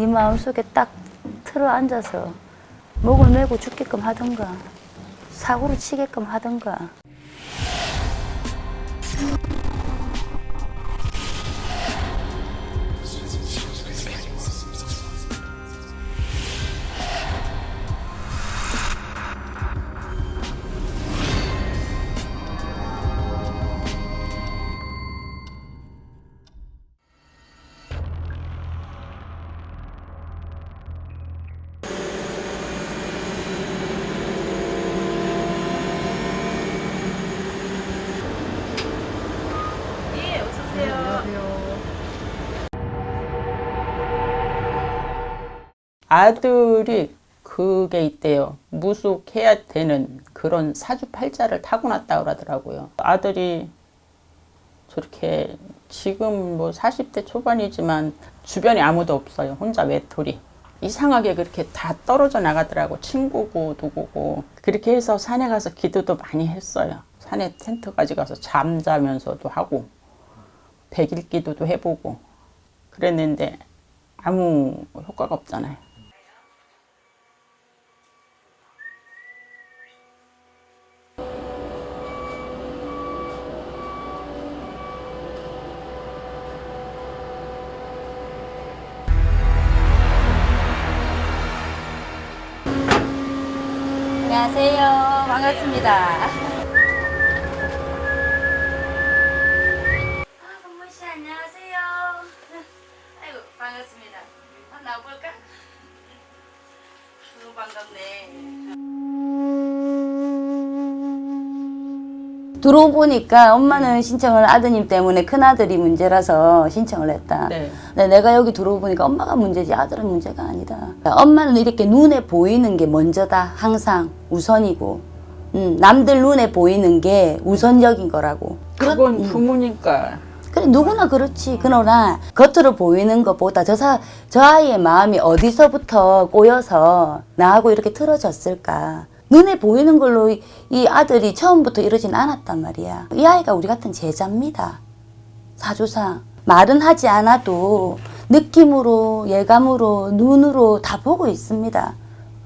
네 마음속에 딱 틀어 앉아서 목을 메고 죽게끔 하던가 사고를 치게끔 하던가 아들이 그게 있대요. 무속해야 되는 그런 사주팔자를 타고났다 그러더라고요. 아들이 저렇게 지금 뭐 40대 초반이지만 주변에 아무도 없어요. 혼자 외톨이. 이상하게 그렇게 다 떨어져 나가더라고. 친구고 누구고. 그렇게 해서 산에 가서 기도도 많이 했어요. 산에 텐트 가져가서 잠자면서도 하고 백일 기도도 해보고 그랬는데 아무 효과가 없잖아요. 반갑습니다 아 동무씨 안녕하세요 아이고 반갑습니다 한번 나와볼까? 너무 반갑네 들어보니까 엄마는 신청을 아드님 때문에 큰아들이 문제라서 신청을 했다. 네. 근데 내가 여기 들어보니까 엄마가 문제지 아들은 문제가 아니다. 엄마는 이렇게 눈에 보이는 게 먼저다. 항상 우선이고 음, 남들 눈에 보이는 게 우선적인 거라고. 그건 부모니까 그래 누구나 그렇지. 그러나 겉으로 보이는 것보다 저, 사, 저 아이의 마음이 어디서부터 꼬여서 나하고 이렇게 틀어졌을까. 눈에 보이는 걸로 이, 이 아들이 처음부터 이러진 않았단 말이야. 이 아이가 우리 같은 제자입니다. 사주상. 말은 하지 않아도 느낌으로, 예감으로, 눈으로 다 보고 있습니다.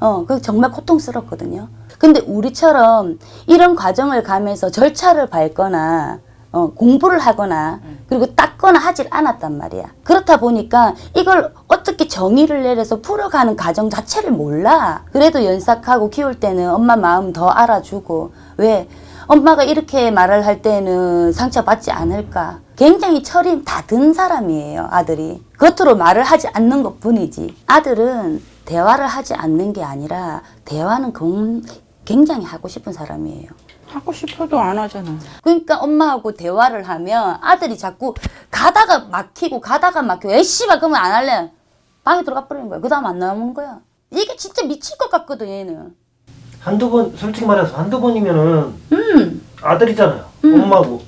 어, 그 정말 고통스럽거든요. 근데 우리처럼 이런 과정을 가면서 절차를 밟거나 어, 공부를 하거나 그리고 닦거나 하질 않았단 말이야. 그렇다 보니까 이걸 어떻게 정의를 내려서 풀어가는 과정 자체를 몰라. 그래도 연삭하고 키울 때는 엄마 마음 더 알아주고 왜 엄마가 이렇게 말을 할 때는 상처받지 않을까. 굉장히 철이 다 든 사람이에요, 아들이. 겉으로 말을 하지 않는 것 뿐이지. 아들은 대화를 하지 않는 게 아니라 대화는 공- 굉장히 하고 싶은 사람이에요. 하고 싶어도 안 하잖아. 그러니까 엄마하고 대화를 하면 아들이 자꾸 가다가 막히고 가다가 막히고 에씨발 그러면 안 할래 방에 들어가 버리는 거야 그 다음 안 나오는 거야 이게 진짜 미칠 것 같거든 얘는 한두 번 솔직히 말해서 한두 번이면은 음, 아들이잖아요. 엄마고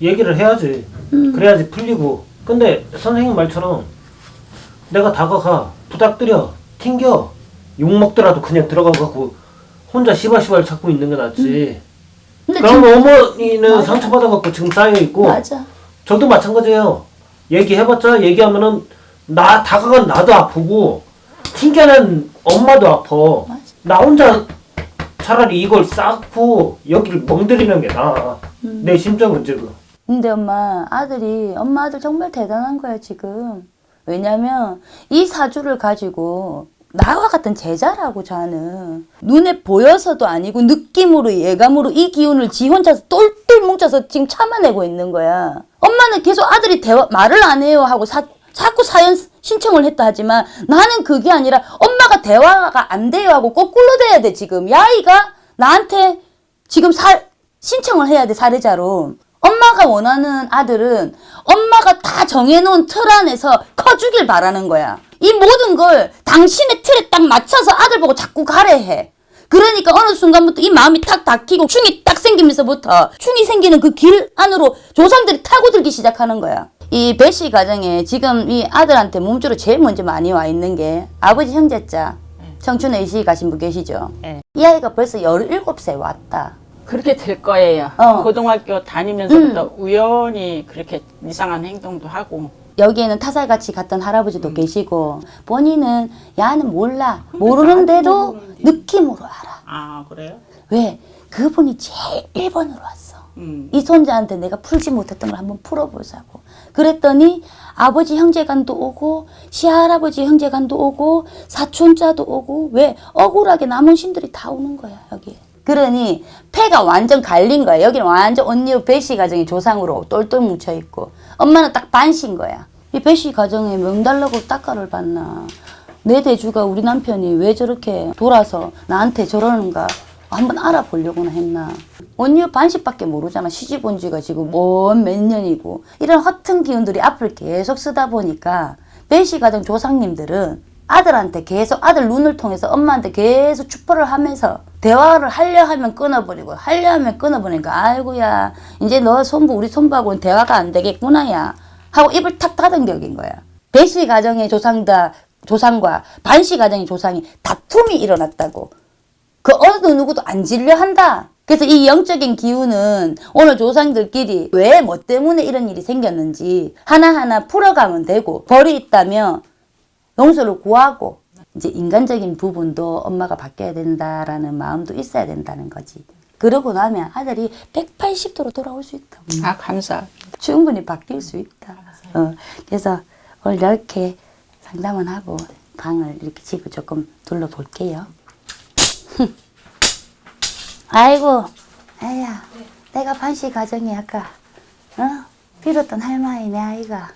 얘기를 해야지. 그래야지 풀리고. 근데 선생님 말처럼 내가 다가가 부탁드려 튕겨 욕 먹더라도 그냥 들어가갖고 혼자 시발시발 찾고 있는 게 낫지. 근데 그럼 지금 어머니는 맞아. 상처받아갖고 지금 쌓여 있고 맞아 저도 마찬가지예요. 얘기해봤자 얘기하면은 나 다가간 나도 아프고 튕겨낸 엄마도 아파. 맞아. 나 혼자 차라리 이걸 쌓고 여기를 멍들이는 게 나아. 음. 내 심정은 지금. 근데 엄마 아들이 엄마 아들 정말 대단한 거야 지금 왜냐면 이 사주를 가지고 나와 같은 제자라고 자는. 눈에 보여서도 아니고 느낌으로 예감으로 이 기운을 지 혼자서 똘똘 뭉쳐서 지금 참아내고 있는 거야. 엄마는 계속 아들이 대화 말을 안 해요 하고 사, 자꾸 사연 신청을 했다 하지만 나는 그게 아니라 엄마가 대화가 안 돼요 하고 거꾸로 돼야 돼 지금. 야 아이가 나한테 지금 사, 신청을 해야 돼 사례자로. 엄마가 원하는 아들은 엄마가 다 정해놓은 틀 안에서 커주길 바라는 거야. 이 모든 걸 당신의 틀에 딱 맞춰서 아들 보고 자꾸 가래 해. 그러니까 어느 순간부터 이 마음이 탁 닫히고 충이 딱 생기면서부터 충이 생기는 그 길 안으로 조상들이 타고 들기 시작하는 거야. 이 배씨 가정에 지금 이 아들한테 몸주로 제일 먼저 많이 와 있는 게 아버지 형제자 청춘 A시 가신 분 계시죠? 네. 이 아이가 벌써 17세 왔다. 그렇게 될 거예요. 어. 고등학교 다니면서부터 우연히 그렇게 이상한 행동도 하고 여기에는 타살같이 갔던 할아버지도 계시고 본인은 야는 몰라 모르는데도 느낌으로 알아. 아 그래요? 왜? 그분이 제일 1번으로 왔어. 음. 이 손자한테 내가 풀지 못했던 걸 한번 풀어보자고. 그랬더니 아버지 형제간도 오고 시할아버지 형제간도 오고 사촌자도 오고 왜 억울하게 남은 신들이 다 오는 거야 여기. 그러니 폐가 완전 갈린 거야. 여기는 완전 언니 배씨 가정이 조상으로 똘똘 뭉쳐 있고 엄마는 딱 반신 거야. 이 배씨 가정에 명달라고 딱가를 받나. 내 대주가 우리 남편이 왜 저렇게 돌아서 나한테 저러는가 한번 알아보려고나 했나. 언니 반씩밖에 모르잖아. 시집 온 지가 지금 뭔몇 년이고. 이런 허튼 기운들이 앞을 계속 쓰다 보니까 배씨 가정 조상님들은 아들한테 계속 아들 눈을 통해서 엄마한테 계속 추포를 하면서 대화를 하려 하면 끊어버리고 하려 하면 끊어버리니까 아이고야 이제 너 손부 우리 손부하고는 대화가 안 되겠구나 야 하고 입을 탁 닫은 격인 거야. 배씨 가정의 조상다 조상과 반씨 가정의 조상이 다툼이 일어났다고. 그 어느 누구도 안 질려 한다. 그래서 이 영적인 기운은 오늘 조상들끼리 왜 뭐 때문에 이런 일이 생겼는지 하나하나 풀어가면 되고 벌이 있다면 용서를 구하고 이제 인간적인 부분도 엄마가 바뀌어야 된다라는 마음도 있어야 된다는 거지. 그러고 나면 아들이 180도로 돌아올 수 있다. 아 감사. 충분히 바뀔 수 있다. 어, 그래서 오늘 이렇게 상담을 하고 방을 이렇게 집을 조금 둘러볼게요. 아이고, 아야, 내가 반씨 가정이 아까 어? 빌었던 할머니 내 아이가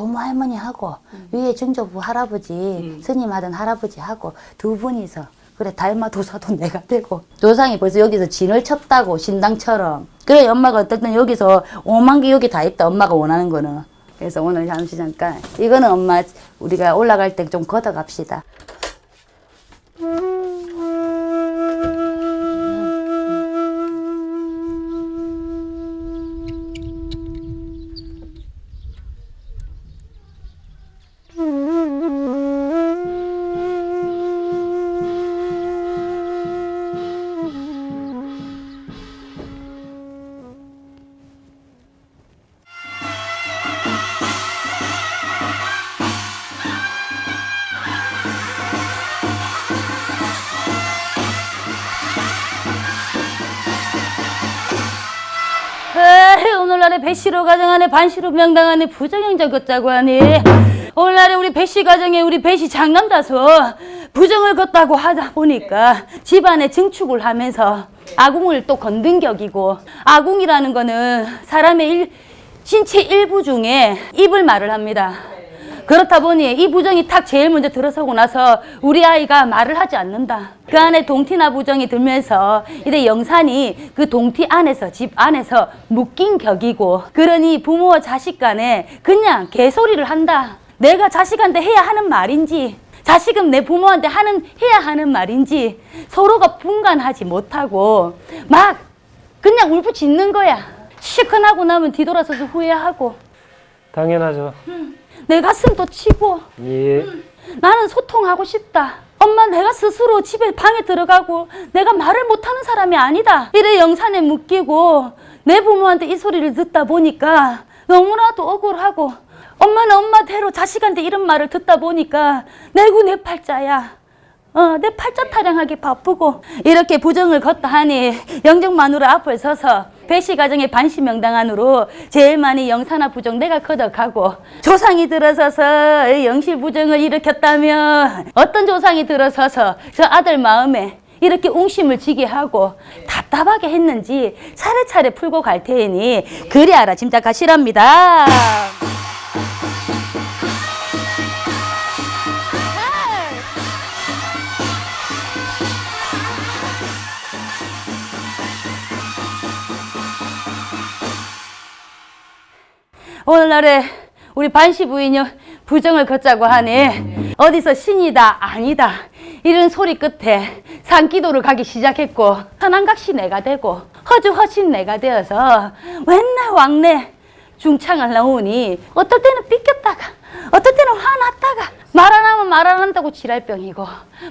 도모 할머니하고 위에 증조부 할아버지 스님 하던 할아버지하고 두 분이서 그래 달마 도사도 내가 되고 조상이 벌써 여기서 진을 쳤다고 신당처럼. 그래 엄마가 어쨌든 여기서 오만 개 여기 다 있다 엄마가 원하는 거는. 그래서 오늘 잠시 잠깐 이거는 엄마 우리가 올라갈 때 좀 걷어갑시다 가정하네 반씨로 명당하네 부정형자 걷자고 하니 오늘날에 우리 배씨 가정에 우리 배씨 장남자서 부정을 걷다고 하다 보니까 집안에 증축을 하면서 아궁을 또 건든 격이고 아궁이라는 거는 사람의 일, 신체 일부 중에 입을 말을 합니다. 그렇다 보니 이 부정이 탁 제일 먼저 들어서고 나서 우리 아이가 말을 하지 않는다. 그 안에 동티나 부정이 들면서 이래 영산이 그 동티 안에서 집 안에서 묶인 격이고 그러니 부모와 자식 간에 그냥 개소리를 한다. 내가 자식한테 해야 하는 말인지 자식은 내 부모한테 하는 해야 하는 말인지 서로가 분간하지 못하고 막 그냥 울부짖는 거야. 시큰하고 나면 뒤돌아서서 후회하고 당연하죠. 내 가슴도 치고 예. 나는 소통하고 싶다. 엄마 내가 스스로 집에 방에 들어가고 내가 말을 못하는 사람이 아니다. 이래 영산에 묶이고 내 부모한테 이 소리를 듣다 보니까 너무나도 억울하고 엄마는 엄마대로 자식한테 이런 말을 듣다 보니까 내구 내 팔자야. 어, 내 팔자 타령하기 바쁘고 이렇게 부정을 걷다 하니 영정 마누라 앞을 서서 배씨 가정의 반시 명당 안으로 제일 많이 영사나 부정 내가 걷어가고 조상이 들어서서 이 영실 부정을 일으켰다면 어떤 조상이 들어서서 저 아들 마음에 이렇게 웅심을 지게 하고 답답하게 했는지 차례차례 풀고 갈 테니 그리 알아 짐작하시랍니다. 오늘날에 우리 반시 부인이 부정을 걷자고 하니 어디서 신이다 아니다 이런 소리 끝에 산기도를 가기 시작했고 선한각시 내가 되고 허주허신 내가 되어서 맨날 왕래 중창을 나오니 어떨 때는 삐꼈다가 어떨 때는 화났다가 말 안 하면 말 안 한다고 지랄병이고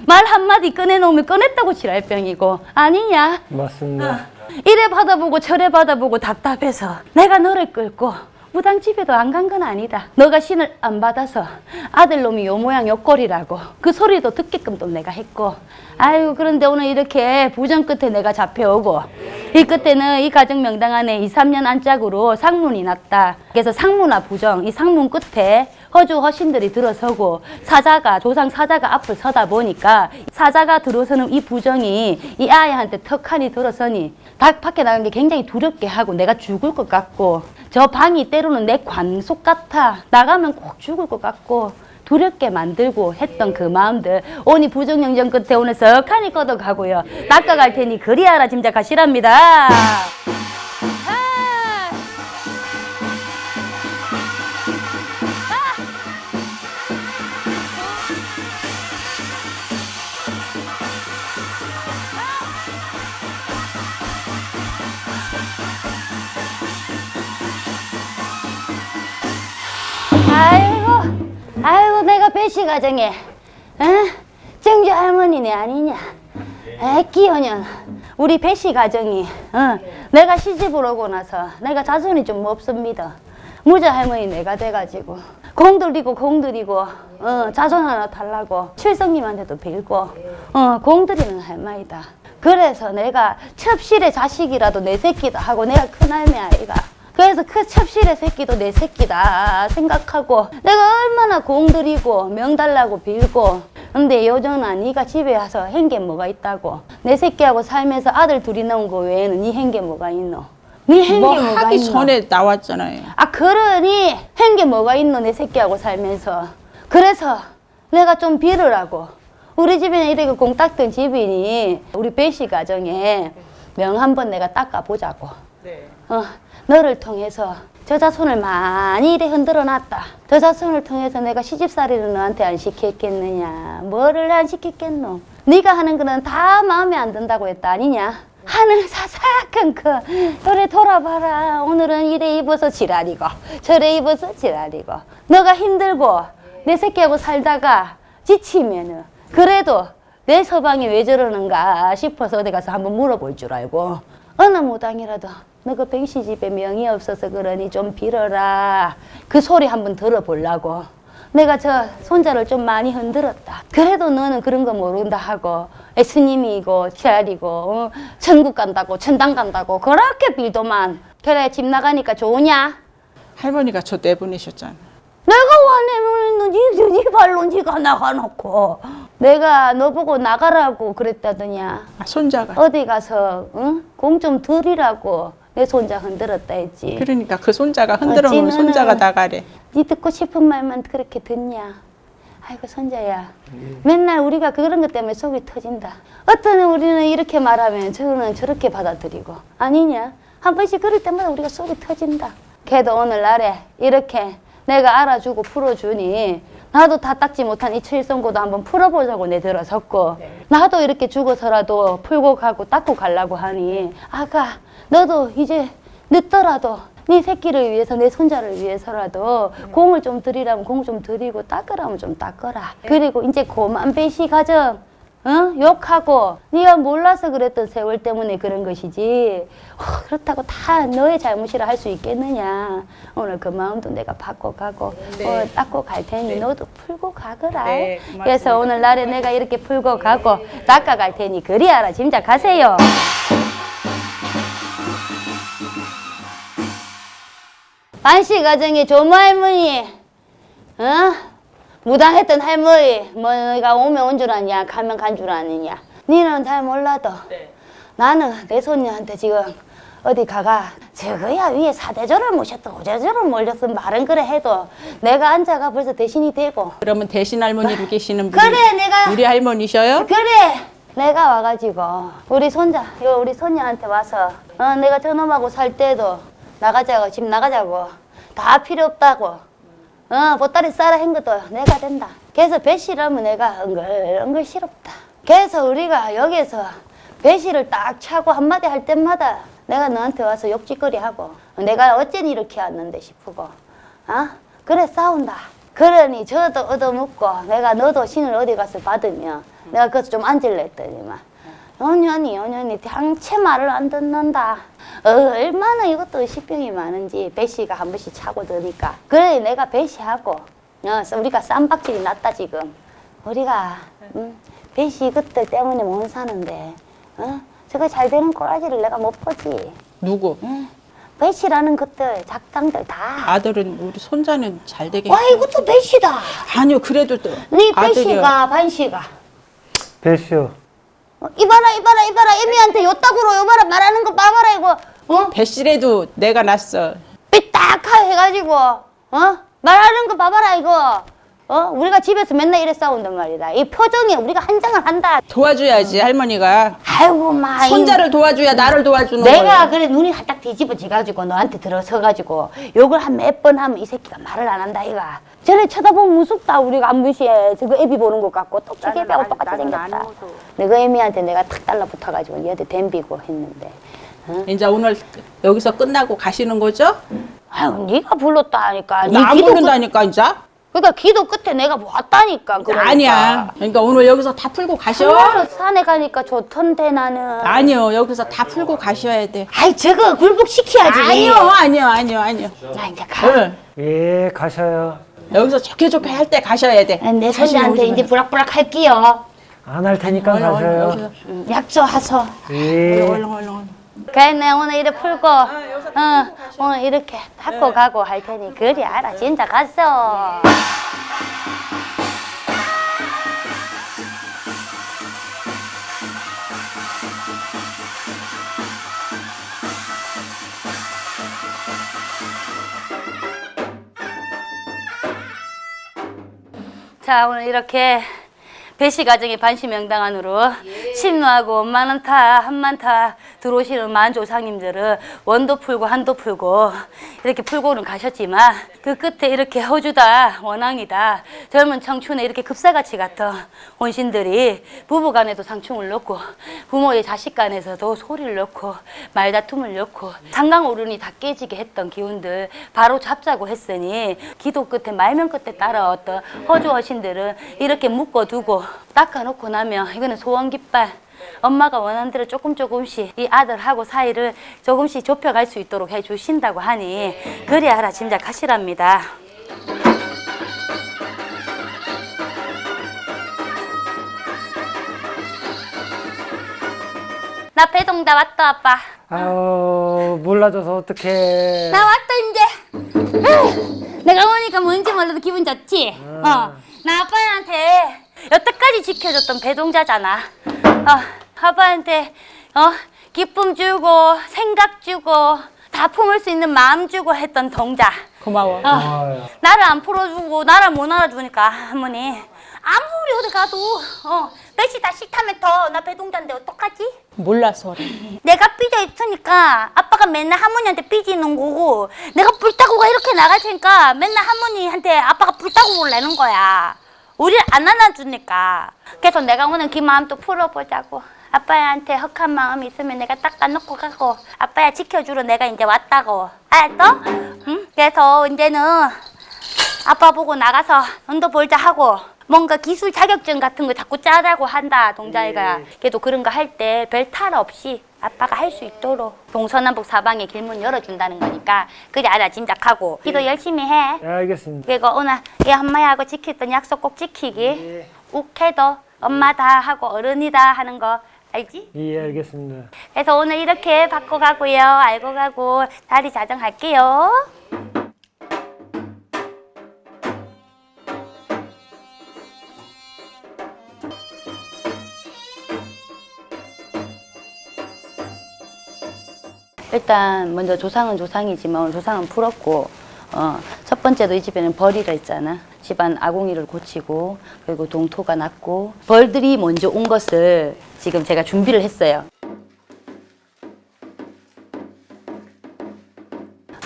말 한마디 꺼내놓으면 꺼냈다고 지랄병이고 아니냐 맞습니다. 이래 받아보고 저래 받아보고 답답해서 내가 너를 끌고 무당 집에도 안 간 건 아니다. 너가 신을 안 받아서 아들놈이 요 모양 요 꼴이라고 그 소리도 듣게끔 또 내가 했고 아유 그런데 오늘 이렇게 부정 끝에 내가 잡혀오고 이 끝에는 이 가정 명당 안에 2, 3년 안짝으로 상문이 났다. 그래서 상문화 부정 이 상문 끝에 허주 허신들이 들어서고 사자가 조상 사자가 앞을 서다 보니까 사자가 들어서는 이 부정이 이 아이한테 턱하니 들어서니 닭 밖에 나간 게 굉장히 두렵게 하고 내가 죽을 것 같고 저 방이 때로는 내 관속 같아. 나가면 꼭 죽을 것 같고 두렵게 만들고 했던 그 마음들. 오니 부정영정 끝에 오늘 석하니 꺼져가고요. 낚아갈 테니 그리하라 짐작하시랍니다 배시 가정에, 어? 정주 할머니네 아니냐? 애끼어년 우리 배시 가정이, 어? 내가 시집을 오고 나서 내가 자손이 좀 없습니다. 무자 할머니 내가 돼가지고 공들이고 공들이고 어, 자손 하나 달라고 칠성님한테도 빌고 어, 공들이는 할머니다. 그래서 내가 첩실의 자식이라도 내 새끼다 하고 내가 큰할매 아이가 그래서 그 첩실의 새끼도 내 새끼다 생각하고 내가 얼마나 공들이고 명달라고 빌고. 근데 요전아 네가 집에 와서 한게 뭐가 있다고? 내 새끼하고 살면서 아들 둘이 나온 거 외에는 네한게 뭐가 있노? 네한게뭐 뭐가 하기 있노? 전에 나왔잖아요. 아 그러니 한게 뭐가 있노 내 새끼하고 살면서? 그래서 내가 좀 빌으라고. 우리 집에는 이렇게 공 닦던 집이니 우리 배씨 가정에 명 한번 내가 닦아보자고. 네. 어, 너를 통해서 저 자손을 많이 이래 흔들어 놨다. 저 자손을 통해서 내가 시집살이를 너한테 안 시켰겠느냐. 뭐를 안 시켰겠노. 네가 하는 거는 다 마음에 안 든다고 했다 아니냐. 하늘 사사악한 그 그래 돌아봐라. 오늘은 이래 입어서 지랄이고 저래 입어서 지랄이고 너가 힘들고 내 새끼하고 살다가 지치면은 그래도 내 서방이 왜 저러는가 싶어서 어디 가서 한번 물어볼 줄 알고 어느 무당이라도 너그 백시 집에 명이 없어서 그러니 좀 빌어라. 그 소리 한번 들어보려고. 내가 저 손자를 좀 많이 흔들었다. 그래도 너는 그런 거 모른다 하고 에, 스님이고 지알이고 어, 천국 간다고 천당 간다고 그렇게 빌더만. 그래 집 나가니까 좋으냐? 할머니가 저 내보내셨잖아. 내가 와내면 니, 니 발로 니가 나가놓고 내가 너 보고 나가라고 그랬다더냐? 아, 손자가. 어디 가서 공좀 들이라고 내 손자 흔들었다 했지. 그러니까 그 손자가 흔들어 놓은 어찌는- 손자가 나가래. 네 듣고 싶은 말만 그렇게 듣냐? 아이고 손자야. 맨날 우리가 그런 것 때문에 속이 터진다. 어떤 우리는 이렇게 말하면 저는 저렇게 받아들이고. 아니냐? 한 번씩 그럴 때마다 우리가 속이 터진다. 걔도 오늘날에 이렇게 내가 알아주고 풀어주니 나도 다 닦지 못한 이 칠성고도 한번 풀어보자고 내 들어섰고 나도 이렇게 죽어서라도 풀고 가고 닦고 가려고 하니 아가 너도 이제 늦더라도 네 새끼를 위해서 내 손자를 위해서라도 공을 좀 들이라면 공좀 들이고 닦으라면 좀 닦어라. 그리고 이제 고만 배시 가정 어? 욕하고 네가 몰라서 그랬던 세월 때문에 그런 것이지. 어, 그렇다고 다 너의 잘못이라 할 수 있겠느냐? 오늘 그 마음도 내가 바꿔가고 어, 닦고 갈 테니 너도 풀고 가거라. 네. 그래서 오늘 날에 내가 이렇게 풀고 가고 닦아 갈 테니 그리하라. 짐작하세요. 반시 가정의 조모 할머니 어? 무당했던 할머니 뭐가 오면 온 줄 아냐 가면 간 줄 아느냐. 니는 잘 몰라도 나는 내 손녀한테 지금 어디 가가 저거야 위에 사대절을 모셨다 오대절을 몰렸어 말은 그래 해도 내가 앉아가 벌써 대신이 되고. 그러면 대신 할머니로 계시는 분이 그래 내가 우리 할머니셔요? 그래 내가 와가지고 우리 손자 요 우리 손녀한테 와서 어, 내가 저놈하고 살 때도 나가자고 집 나가자고 다 필요 없다고 어 보따리 싸라 한 것도 내가 된다. 그래서 배실하면 내가 은글은글 싫었다. 그래서 우리가 여기서 배실을 딱 차고 한마디 할 때마다 내가 너한테 와서 욕짓거리 하고 내가 어쩐 이렇게 왔는데 싶고 어? 그래 싸운다. 그러니 저도 얻어먹고 내가 너도 신을 어디 가서 받으면 내가 그래서 좀 앉을래 했더니만 연연이 연연이 당체 말을 안 듣는다. 어, 얼마나 이것도 의식병이 많은지 배씨가 한 번씩 차고 드니까 그래 내가 배씨하고 어, 우리가 쌈박질이 났다 지금 우리가 음, 배씨 그때 때문에 못 사는데 어? 저거 잘 되는 꼬라지를 내가 못 보지 누구? 배씨라는 것들 작당들 다 아들은 우리 손자는 잘 되게. 와 이것도 배씨다 아니요 그래도 또네 아들이요. 배씨가 반씨가 배시요. 어, 이봐라 이봐라 이봐라. 애미한테 요따구로 요봐라 말하는 거 봐봐라 이거. 어? 배씨래도 내가 낳았어. 삐딱하 해가지고 어? 말하는 거 봐봐라 이거. 어? 우리가 집에서 맨날 이래 싸운단 말이다. 이 표정에 우리가 한장을 한다. 도와줘야지 할머니가. 아이고 마 이- 손자를 도와줘야 나를 도와주는 내가 거예요. 그래 눈이 살짝 뒤집어져가지고 너한테 들어서가지고 욕을 한 몇 번 하면 이 새끼가 말을 안 한다 이가 전에 쳐다보면 무섭다 우리가 안 무시해 저거 애비 보는 것 같고 또 기계배하고 똑같이 생겼다 내가 애미한테 내가 탁 달라붙어가지고 얘한테 댐비고 했는데 어? 이제 오늘 여기서 끝나고 가시는 거죠? 아유 네가 불렀다 하니까 네나안 기도 끝- 부른다니까 이제. 그러니까 기도 끝에 내가 왔다니까 그러니까. 아니야. 그러니까 오늘 여기서 다 풀고 가셔. 산에 가니까 좋던데 나는 아니요 여기서 다 풀고 가셔야 돼. 아이 저거 굴복시켜야지 아니요 아니요 아니요 아니요. 나 이제 가 응. 예, 가셔요. 여기서 좋게 좋게 할 때 가셔야 돼. 내 손자한테 이제 마. 부락부락 할게요 안 할 테니까 얼른, 얼른. 음, 약속하소 예. 얼른 얼른 얼른. 그래 내 오늘 이래 풀고 어, 오늘 이렇게 닦고 가고 할 테니 그리 알아 진짜 갔어 자 오늘 이렇게 배시 가정의 반시 명당 안으로 신누하고 만원타 한만 타 들어오시는 만조상님들은 원도 풀고 한도 풀고 이렇게 풀고는 가셨지만 그 끝에 이렇게 허주다 원앙이다 젊은 청춘에 이렇게 급사같이 같은 혼신들이 부부간에도 상충을 넣고 부모의 자식 간에서도 소리를 넣고 말다툼을 넣고 상강오륜이 다 깨지게 했던 기운들 바로 잡자고 했으니 기도 끝에 말면 끝에 따라왔던 허주 허신들은 이렇게 묶어두고 닦아놓고 나면 이거는 소원 깃발 엄마가 원하는 대로 조금 조금씩 이 아들하고 사이를 조금씩 좁혀갈 수 있도록 해주신다고 하니 그리 알아 짐작하시랍니다. 나 배동다 왔다 아빠. 아우, 몰라줘서 어떡해. 나 왔다 이제. 내가 오니까 뭔지 몰라도 기분 좋지. 어, 나 아빠한테 여태까지 지켜줬던 배동자잖아. 어, 아빠한테 어 기쁨 주고 생각 주고 다 품을 수 있는 마음 주고 했던 동자. 고마워. 어. 나를 안 풀어주고 나를 못 알아주니까 할머니 아무리 어디 가도 어 배시 다 싫다면 더 나 배동자인데 어떡하지? 몰라서 그래. 내가 삐져 있으니까 아빠가 맨날 할머니한테 삐지는 거고 내가 불타고가 이렇게 나갈 테니까 맨날 할머니한테 아빠가 불타고를 내는 거야. 우리를 안 안아주니까. 그래서 내가 오늘 그 마음 또 풀어보자고. 아빠한테 헉한 마음이 있으면 내가 닦아놓고 가고 아빠야 지켜주러 내가 이제 왔다고. 알았어? 응? 그래서 이제는 아빠 보고 나가서 돈도 벌자 하고 뭔가 기술 자격증 같은 거 자꾸 짜라고 한다 동자애가 그래도 그런 거 할 때 별 탈 없이 아빠가 할 수 있도록 동서남북 사방에 길문 열어준다는 거니까 그래 알아 짐작하고. 기도 열심히 해. 예, 알겠습니다. 그리고 오늘 이 엄마하고 지켰던 약속 꼭 지키기. 욱해도 엄마다 하고 어른이다 하는 거 알지? 예, 알겠습니다. 그래서 오늘 이렇게 받고 가고요. 알고 가고 자리 자정할게요 일단 먼저 조상은 조상이지만 조상은 풀었고 어, 첫 번째도 이 집에는 벌이가 있잖아. 집안 아궁이를 고치고 그리고 동토가 났고 벌들이 먼저 온 것을 지금 제가 준비를 했어요.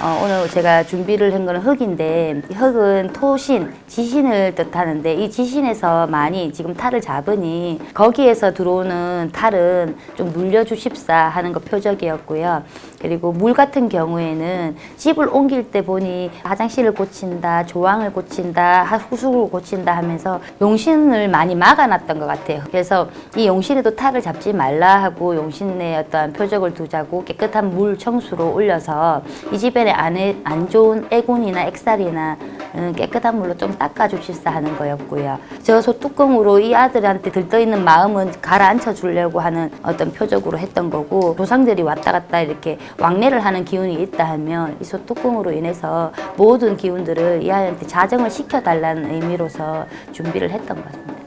어, 오늘 제가 준비를 한 거는 흙인데 이 흙은 토신, 지신을 뜻하는데 이 지신에서 많이 지금 탈을 잡으니 거기에서 들어오는 탈은 좀 물려주십사 하는 거 표적이었고요. 그리고 물 같은 경우에는 집을 옮길 때 보니 화장실을 고친다, 조항을 고친다, 하- 후숙을 고친다 하면서 용신을 많이 막아놨던 것 같아요. 그래서 이 용신에도 탈을 잡지 말라 하고 용신의 어떠한 표적을 두자고 깨끗한 물 청수로 올려서 이 집에 안에 안 좋은 애군이나 액살이나 음, 깨끗한 물로 좀 닦아주십사 하는 거였고요. 저 소뚜껑으로 이 아들한테 들떠있는 마음은 가라앉혀 주려고 하는 어떤 표적으로 했던 거고 조상들이 왔다 갔다 이렇게 왕래를 하는 기운이 있다 하면 이 소뚜껑으로 인해서 모든 기운들을 이 아이한테 자정을 시켜달라는 의미로서 준비를 했던 것 같습니다.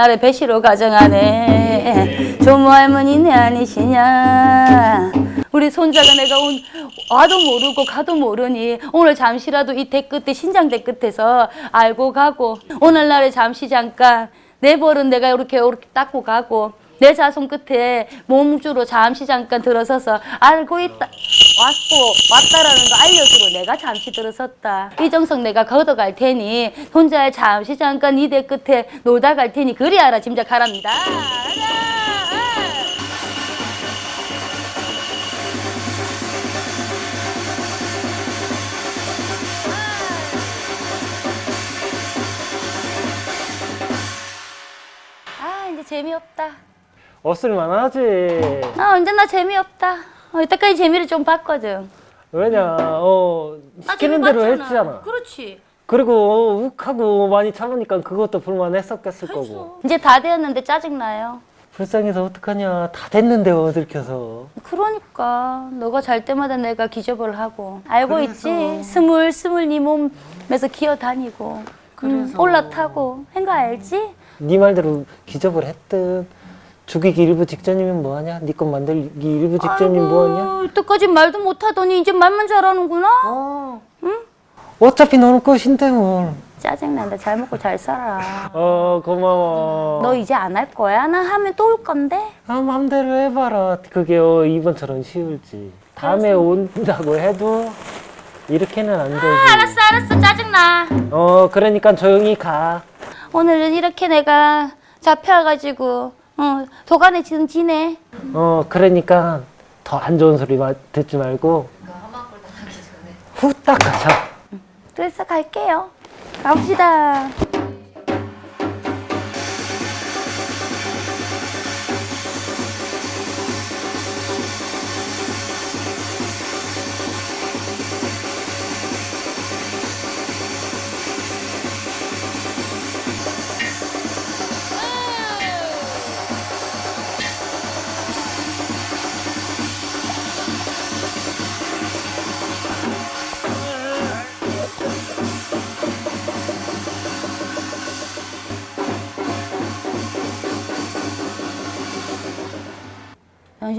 오늘날에 배시로 가정하네 조모 할머니네 아니시냐 우리 손자가 내가 온 와도 모르고 가도 모르니 오늘 잠시라도 이 대 끝에 신장대 끝에서 알고 가고 오늘날에 잠시 잠깐 내 벌은 내가 이렇게 이렇게 닦고 가고 내 자손 끝에 몸주로 잠시 잠깐 들어서서 알고 있다. 왔고 왔다라는 거 알려주러 내가 잠시 들어섰다. 이 정성 내가 걷어갈 테니 혼자 잠시 잠깐 이대 끝에 놀다 갈 테니 그리 알아 짐작하랍니다! 아 재미없다 없을만 하지. 아 언제나 재미없다 어, 이때까지 재미를 좀 봤거든 왜냐, 어, 시키는 대로 했잖아. 그렇지 그리고 욱하고 많이 참으니까 그것도 불만했었겠을 거고. 이제 다 되었는데 짜증나요 불쌍해서 어떡하냐. 다 됐는데 어들켜서. 그러니까 너가 잘 때마다 내가 기접을 하고 알고 그래서. 있지 스물 스물 네 몸에서 기어 다니고 음. 올라타고 한거 알지? 네 말대로 기접을 했든 죽이기 일부 직전이면 뭐하냐? 네 것 만들기 일부 직전이면 뭐하냐? 이때까지 말도 못하더니 이제 말만 잘하는구나 어. 어차피 너는 것인데 뭘. 짜증난다 잘 먹고 잘 살아 어 고마워. 너 이제 안 할 거야? 나 하면 또 올 건데 아 맘대로 해봐라. 그게 어, 이번처럼 쉬울지. 다음에 온다고 해도 이렇게는 안 되지. 알았어 알았어 짜증나 어 그러니까 조용히 가. 오늘은 이렇게 내가 잡혀가지고 어, 도간에 지금 지내? 어 그러니까 더 안 좋은 소리 마- 듣지 말고 후딱 가자. 그래서 갈게요. 가봅시다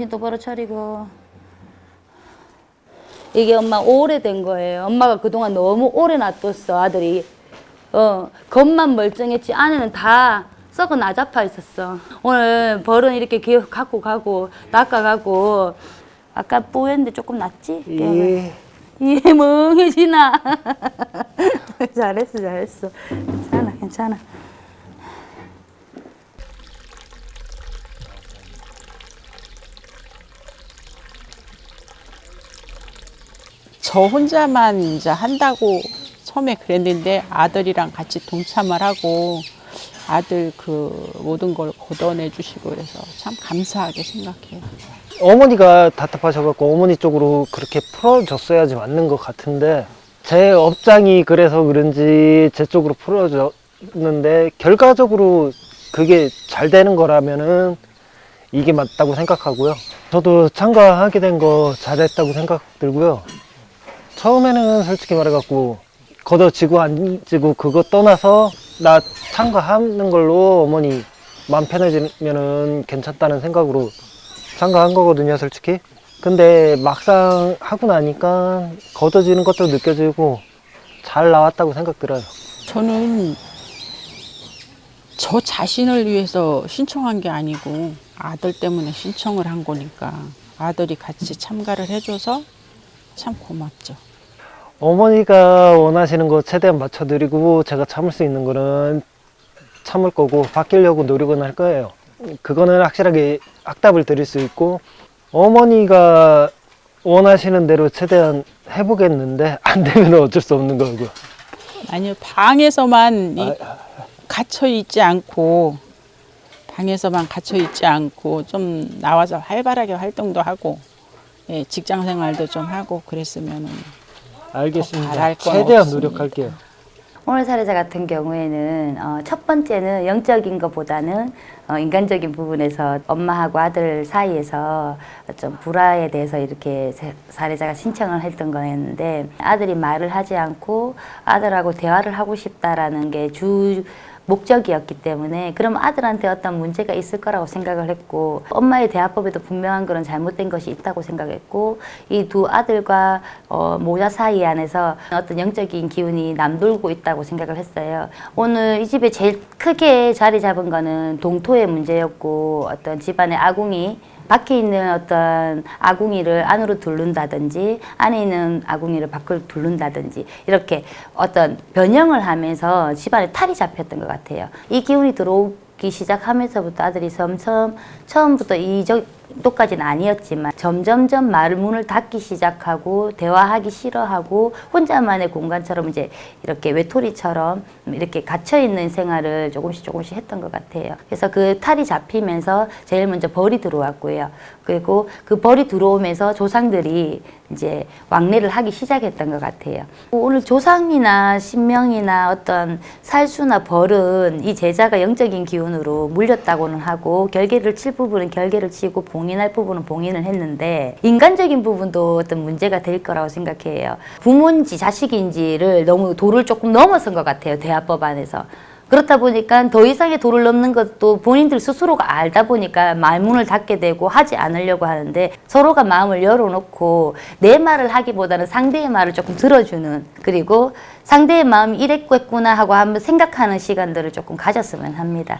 정신 똑바로 차리고 이게 엄마 오래된 거예요. 엄마가 그동안 너무 오래 놔뒀어 아들이. 어 겉만 멀쩡했지 안에는 다 썩어 나잡아 있었어. 오늘 벌은 이렇게 기어 갖고 가고 닦아가고 아까 뽀였는데 조금 낫지? 예. 이 멍해지나. 잘했어 잘했어. 괜찮아 괜찮아. 저 혼자만 이제 한다고 처음에 그랬는데 아들이랑 같이 동참을 하고 아들 그 모든 걸 걷어내 주시고 그래서 참 감사하게 생각해요. 어머니가 답답하셔갖고 어머니 쪽으로 그렇게 풀어줬어야지 맞는 것 같은데 제 업장이 그래서 그런지 제 쪽으로 풀어줬는데 결과적으로 그게 잘 되는 거라면은 이게 맞다고 생각하고요. 저도 참가하게 된 거 잘했다고 생각 들고요. 처음에는 솔직히 말해갖고 걷어지고 안 지고 그거 떠나서 나 참가하는 걸로 어머니 마음 편해지면은 괜찮다는 생각으로 참가한 거거든요, 솔직히. 근데 막상 하고 나니까 걷어지는 것도 느껴지고 잘 나왔다고 생각 들어요. 저는 저 자신을 위해서 신청한 게 아니고 아들 때문에 신청을 한 거니까 아들이 같이 참가를 해줘서 참 고맙죠. 어머니가 원하시는 거 최대한 맞춰드리고 제가 참을 수 있는 거는 참을 거고 바뀌려고 노력은 할 거예요. 그거는 확실하게 확답을 드릴 수 있고 어머니가 원하시는 대로 최대한 해보겠는데 안 되면 어쩔 수 없는 거고. 아니요 방에서만 이- 갇혀 있지 않고 방에서만 갇혀 있지 않고 좀 나와서 활발하게 활동도 하고 예, 직장 생활도 좀 하고 그랬으면 알겠습니다. 최대한 없습니다. 노력할게요. 오늘 사례자 같은 경우에는 어, 첫 번째는 영적인 것보다는 어, 인간적인 부분에서 엄마하고 아들 사이에서 좀 불화에 대해서 이렇게 세- 사례자가 신청을 했던 거였는데 아들이 말을 하지 않고 아들하고 대화를 하고 싶다라는 게 주 목적이었기 때문에 그럼 아들한테 어떤 문제가 있을 거라고 생각을 했고 엄마의 대화법에도 분명한 그런 잘못된 것이 있다고 생각했고 이 두 아들과 어, 모자 사이 안에서 어떤 영적인 기운이 남돌고 있다고 생각을 했어요. 오늘 이 집에 제일 크게 자리 잡은 거는 동토의 문제였고 어떤 집안의 아궁이 밖에 있는 어떤 아궁이를 안으로 두른다든지 안에 있는 아궁이를 밖으로 두른다든지 이렇게 어떤 변형을 하면서 집안에 탈이 잡혔던 것 같아요. 이 기운이 들어오기 시작하면서부터 아들이 점점 처음부터 이 정도까지는 아니었지만 점점점 말 문을 닫기 시작하고 대화하기 싫어하고 혼자만의 공간처럼 이제 이렇게 외톨이처럼 이렇게 갇혀 있는 생활을 조금씩 조금씩 했던 것 같아요. 그래서 그 탈이 잡히면서 제일 먼저 벌이 들어왔고요. 그리고 그 벌이 들어오면서 조상들이 이제 왕래를 하기 시작했던 것 같아요. 오늘 조상이나 신명이나 어떤 살수나 벌은 이 제자가 영적인 기운으로 물렸다고는 하고 결계를 칠 부분은 결계를 치고 봉인할 부분은 봉인을 했는데 인간적인 부분도 어떤 문제가 될 거라고 생각해요. 부모인지 자식인지를 너무 도를 조금 넘어선 것 같아요. 대화법 안에서. 그렇다 보니까 더 이상의 도를 넘는 것도 본인들 스스로가 알다 보니까 말문을 닫게 되고 하지 않으려고 하는데 서로가 마음을 열어놓고 내 말을 하기보다는 상대의 말을 조금 들어주는 그리고 상대의 마음이 이랬겠구나 하고 한번 생각하는 시간들을 조금 가졌으면 합니다.